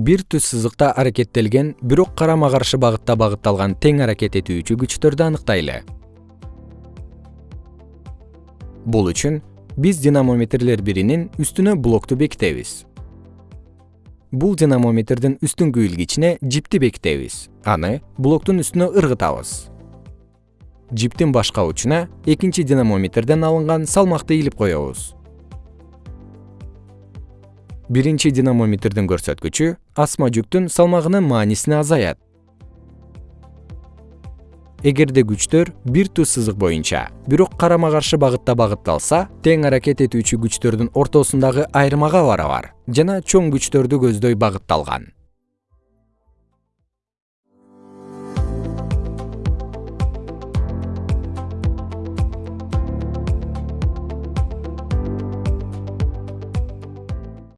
бир түз сызыкта аракеттелген бирок карама каршы багытта багытталган тең аракет этүүчү күчтөрдү аныктайлы. Бул үчүн биз динамометрлер биринин үстүнө блокту бекитебиз. Бул динамометрдин үстүңкү илгичине жипти бекитебиз. Аны блоктун үстүнө ыргытабыз. Жиптин башка учуна экинчи динамометрден алынган салмакты илип коебуз биринчи динамометрдин көрсөткүчү асма жүктүн салмагынын маанисине азаят эгерде күчтөр бир туз сызык боюнча бирок карама каршы багытта багытталса тең аракет этүүчү күчтөрдүн ортосундагы айырмага барабар жана чоң күчтөрдү көздөй багытталган